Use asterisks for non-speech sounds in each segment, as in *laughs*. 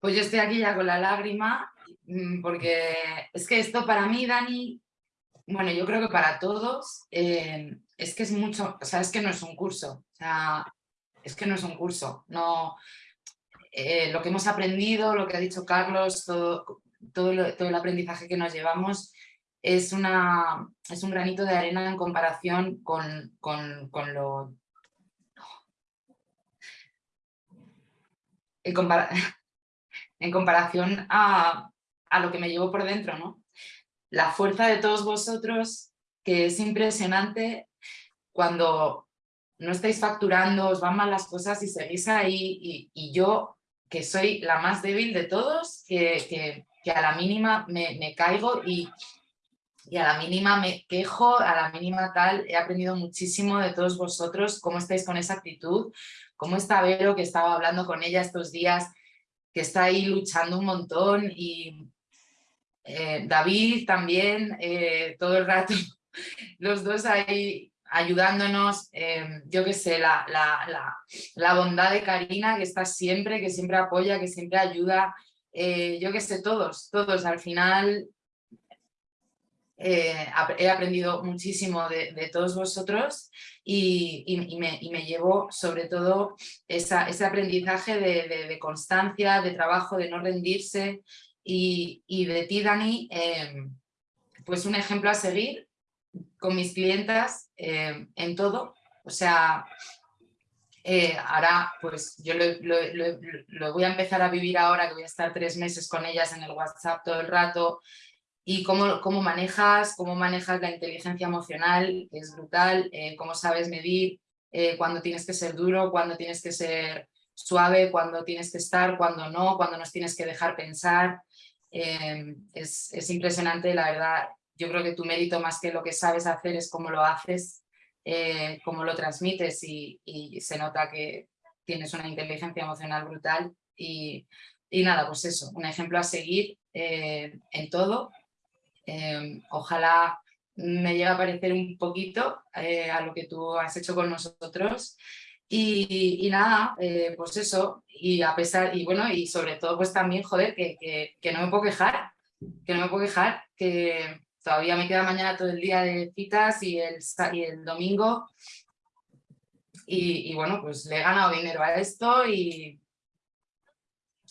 Pues yo estoy aquí ya con la lágrima, mm, porque es que esto para mí, Dani, bueno, yo creo que para todos, eh, es que es mucho, o sea, es que no es un curso, o sea, es que no es un curso, no, eh, lo que hemos aprendido, lo que ha dicho Carlos, todo, todo, todo el aprendizaje que nos llevamos es, una, es un granito de arena en comparación con, con, con lo... *laughs* en comparación a, a, lo que me llevo por dentro, ¿no? La fuerza de todos vosotros, que es impresionante cuando no estáis facturando, os van mal las cosas y seguís ahí y, y yo, que soy la más débil de todos, que, que, que a la mínima me, me caigo y, y a la mínima me quejo, a la mínima tal, he aprendido muchísimo de todos vosotros, cómo estáis con esa actitud, cómo está Vero, que estaba hablando con ella estos días, que está ahí luchando un montón, y eh, David también, eh, todo el rato, *laughs* los dos ahí ayudándonos, eh, yo qué sé, la, la, la, la, bondad de Karina, que está siempre, que siempre apoya, que siempre ayuda, eh, yo qué sé, todos, todos, al final eh, he aprendido muchísimo de, todos vosotros y, me, y, llevo sobre todo ese aprendizaje de, constancia, de trabajo, de no rendirse y, de ti, Dani, eh, pues un ejemplo a seguir con mis clientas eh, en todo. O sea, eh, ahora pues yo lo voy a empezar a vivir ahora que voy a estar tres meses con ellas en el WhatsApp todo el rato, y cómo, cómo, manejas, cómo manejas la inteligencia emocional, es brutal, eh, cómo sabes medir eh, cuándo tienes que ser duro, cuándo tienes que ser suave, cuándo tienes que estar, cuándo no, cuándo nos tienes que dejar pensar. Eh, es, es, impresionante, la verdad. Yo creo que tu mérito más que lo que sabes hacer es cómo lo haces, eh, cómo lo transmites y, y, se nota que tienes una inteligencia emocional brutal y, y nada, pues eso, un ejemplo a seguir en todo eh, ojalá me llegue a parecer un poquito eh, a lo que tú has hecho con nosotros. Y, y nada, eh, pues eso, y a pesar, y bueno, y sobre todo pues también, joder, que, que, que, no me puedo quejar, que no me puedo quejar, que todavía me queda mañana todo el día de citas y el, y el domingo. Y, y bueno, pues le he ganado dinero a esto y,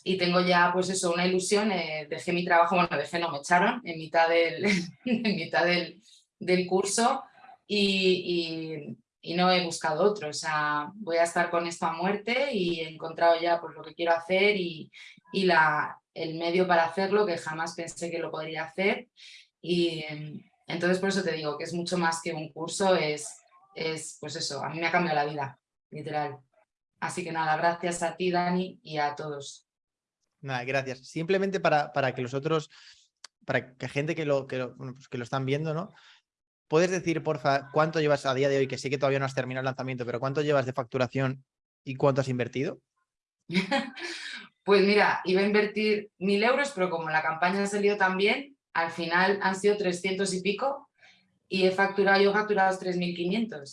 y tengo ya, pues eso, una ilusión, eh, dejé mi trabajo, bueno, dejé, no, me echaron en mitad del, *laughs* en mitad del, del curso y, y, y, no he buscado otro, o sea, voy a estar con esto a muerte y he encontrado ya pues lo que quiero hacer y, y la, el medio para hacerlo que jamás pensé que lo podría hacer y entonces por eso te digo que es mucho más que un curso, es, es pues eso, a mí me ha cambiado la vida, literal. Así que nada, gracias a ti Dani y a todos. Nada, gracias. Simplemente para, para que los otros, para que gente que lo, que lo, pues que lo están viendo, ¿no? ¿Puedes decir, porfa, cuánto llevas a día de hoy, que sé que todavía no has terminado el lanzamiento, pero cuánto llevas de facturación y cuánto has invertido? *laughs* pues mira, iba a invertir mil euros, pero como la campaña ha salido tan bien, al final han sido 300 y pico y he facturado, yo he facturado 3.500.